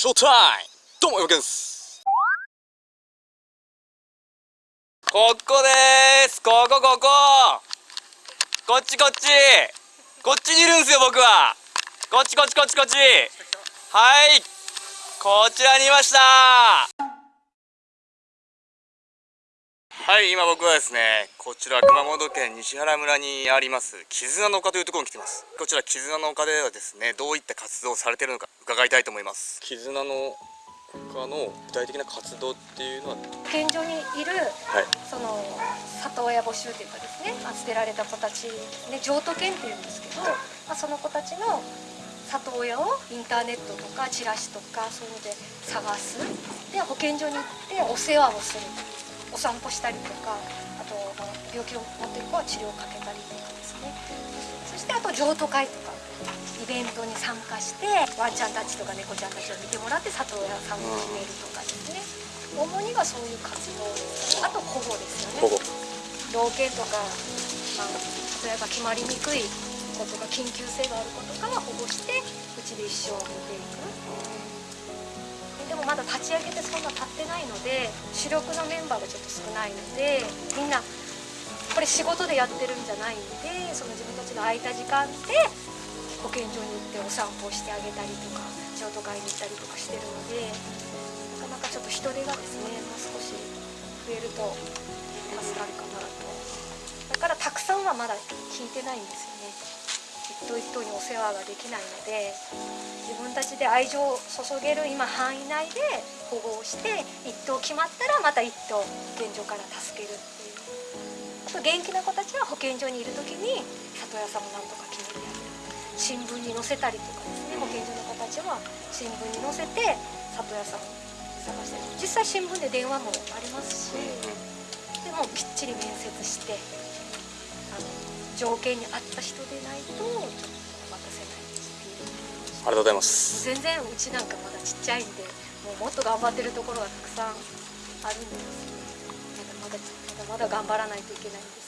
ショータイム！どうもよけんす。ここです。ここここ。こっちこっち。こっちにいるんすよ僕は。こっちこっちこっちこっち。はい。こちらにいました。はい今僕はですねこちら熊本県西原村にあります絆の丘というところに来てます。こちら絆の丘ではですねどういった活動をされているのか伺いたいと思います。絆の丘の具体的な活動っていうのは？現状にいる、はい、その里親募集というかですね捨てられた子たちね譲渡犬っていうんですけど、はい、まあ、その子たちの里親をインターネットとかチラシとかそういうので探す。で保健所に行ってお世話をするお散歩したりとかあと病気を持ってる子は治療をかけたりとかですね。そしてあと譲渡会とかイベントに参加してワンちゃんたちとか猫ちゃんたちを見てもらって里親さんを決めるとかですね。主にはそういう活動あと保護ですよね。老犬とか、まあ、例えば決まりにくいことが緊急性があることから保護してうちで一生を見ていく立ち上げてそんな経ってないので主力のメンバーがちょっと少ないのでみんなこれ仕事でやってるんじゃないんでその自分たちの空いた時間で保健所に行ってお散歩してあげたりとか譲渡会に行ったりとかしてるのでなかなかちょっと人手がですねもう少し増えると助かるかなと。だからたくさんはまだ聞いてないんですよね。頭一頭にお世話ができないので自分たちで愛情を注げる今範囲内で保護をして1頭決まったらまた1頭保健所から助けるっていう。あと元気な子たちは保健所にいる時に里親さんもなんとか決めてやる。新聞に載せたりとかですね保健所の子たちは新聞に載せて里親さん探して実際新聞で電話もありますしでもきっちり面接してあの条件に合った人でないとちょっとありがとうございます。全然うちなんかまだちっちゃいんでもうもっと頑張ってるところがたくさんあるんですまだまだまだ頑張らないといけないんです。けど